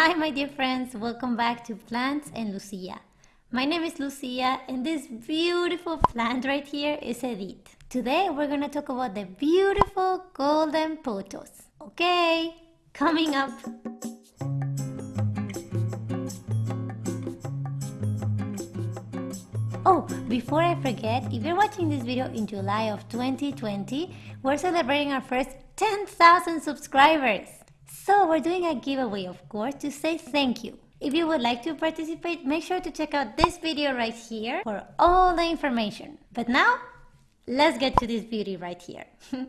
Hi my dear friends, welcome back to Plants and Lucia. My name is Lucia and this beautiful plant right here is Edith. Today we're gonna talk about the beautiful golden pothos. Okay, coming up. Oh, before I forget, if you're watching this video in July of 2020, we're celebrating our first 10,000 subscribers. So we're doing a giveaway, of course, to say thank you. If you would like to participate, make sure to check out this video right here for all the information. But now, let's get to this beauty right here.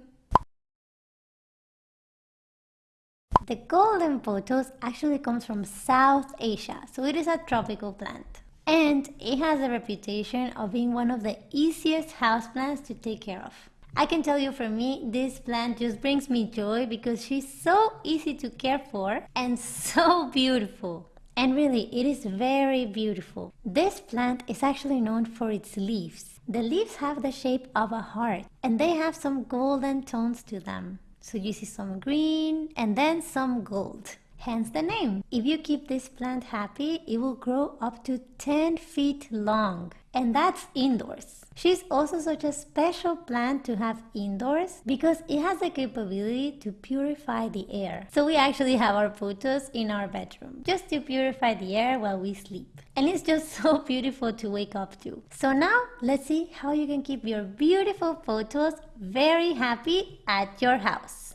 the golden pothos actually comes from South Asia, so it is a tropical plant. And it has a reputation of being one of the easiest houseplants to take care of. I can tell you for me, this plant just brings me joy because she's so easy to care for and so beautiful. And really, it is very beautiful. This plant is actually known for its leaves. The leaves have the shape of a heart and they have some golden tones to them. So you see some green and then some gold hence the name. If you keep this plant happy, it will grow up to 10 feet long. And that's indoors. She's also such a special plant to have indoors because it has the capability to purify the air. So we actually have our pothos in our bedroom just to purify the air while we sleep. And it's just so beautiful to wake up to. So now let's see how you can keep your beautiful pothos very happy at your house.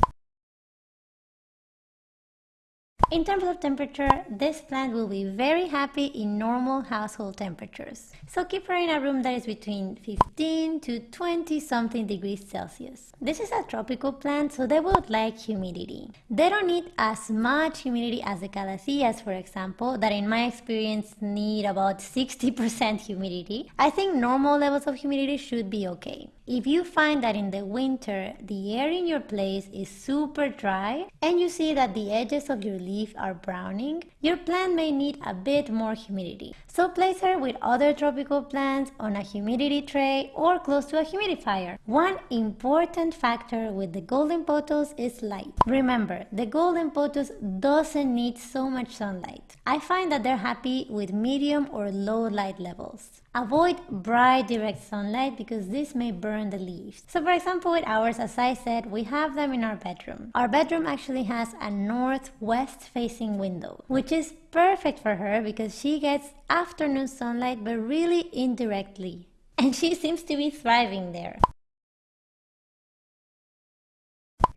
In terms of temperature, this plant will be very happy in normal household temperatures. So keep her in a room that is between 15 to 20 something degrees Celsius. This is a tropical plant, so they would like humidity. They don't need as much humidity as the calatheas, for example, that in my experience need about 60% humidity. I think normal levels of humidity should be okay. If you find that in the winter the air in your place is super dry and you see that the edges of your leaf are browning, your plant may need a bit more humidity. So place her with other tropical plants on a humidity tray or close to a humidifier. One important factor with the golden pothos is light. Remember, the golden pothos doesn't need so much sunlight. I find that they're happy with medium or low light levels. Avoid bright direct sunlight because this may burn the leaves. So for example with ours, as I said, we have them in our bedroom. Our bedroom actually has a northwest facing window, which is perfect for her because she gets afternoon sunlight but really indirectly. And she seems to be thriving there.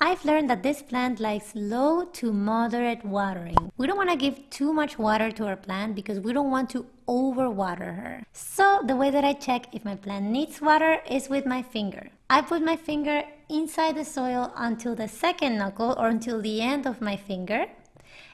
I've learned that this plant likes low to moderate watering. We don't want to give too much water to our plant because we don't want to overwater her. So the way that I check if my plant needs water is with my finger. I put my finger inside the soil until the second knuckle or until the end of my finger.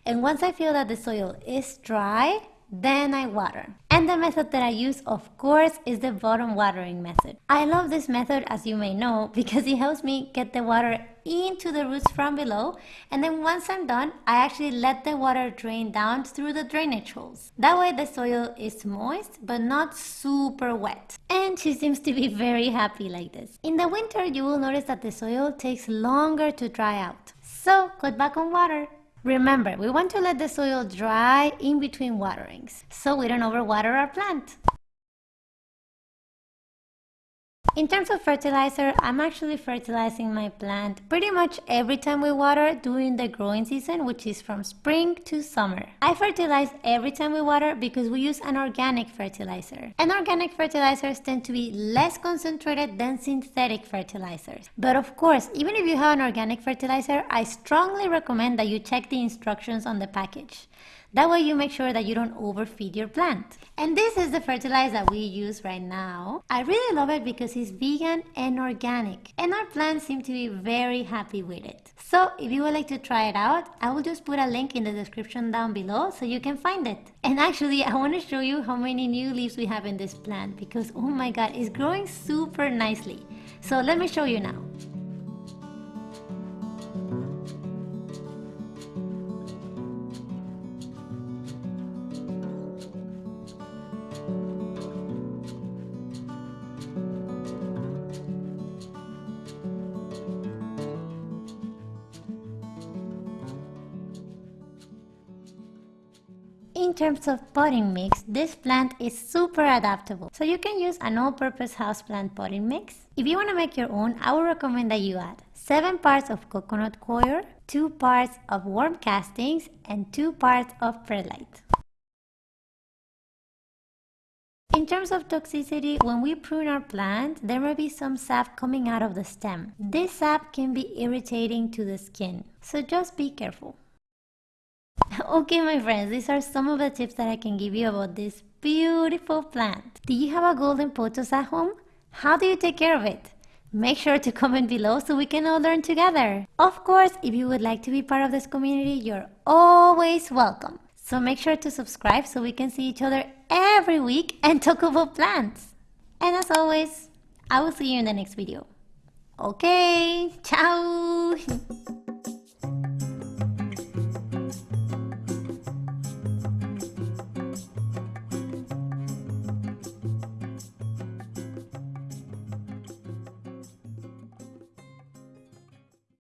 And once I feel that the soil is dry, then I water. And the method that I use, of course, is the bottom watering method. I love this method, as you may know, because it helps me get the water into the roots from below. And then once I'm done, I actually let the water drain down through the drainage holes. That way the soil is moist, but not super wet. And she seems to be very happy like this. In the winter, you will notice that the soil takes longer to dry out. So cut back on water. Remember, we want to let the soil dry in between waterings, so we don't overwater our plant. In terms of fertilizer, I'm actually fertilizing my plant pretty much every time we water during the growing season, which is from spring to summer. I fertilize every time we water because we use an organic fertilizer. And organic fertilizers tend to be less concentrated than synthetic fertilizers. But of course, even if you have an organic fertilizer, I strongly recommend that you check the instructions on the package. That way you make sure that you don't overfeed your plant. And this is the fertilizer that we use right now. I really love it because it's vegan and organic. And our plants seem to be very happy with it. So if you would like to try it out, I will just put a link in the description down below so you can find it. And actually, I want to show you how many new leaves we have in this plant because oh my god, it's growing super nicely. So let me show you now. In terms of potting mix, this plant is super adaptable. So you can use an all-purpose houseplant potting mix. If you want to make your own, I would recommend that you add 7 parts of coconut coir, 2 parts of worm castings, and 2 parts of perlite. In terms of toxicity, when we prune our plant, there may be some sap coming out of the stem. This sap can be irritating to the skin, so just be careful. Okay my friends, these are some of the tips that I can give you about this beautiful plant. Do you have a golden pothos at home? How do you take care of it? Make sure to comment below so we can all learn together. Of course, if you would like to be part of this community, you're always welcome. So make sure to subscribe so we can see each other every week and talk about plants. And as always, I will see you in the next video. Okay, ciao!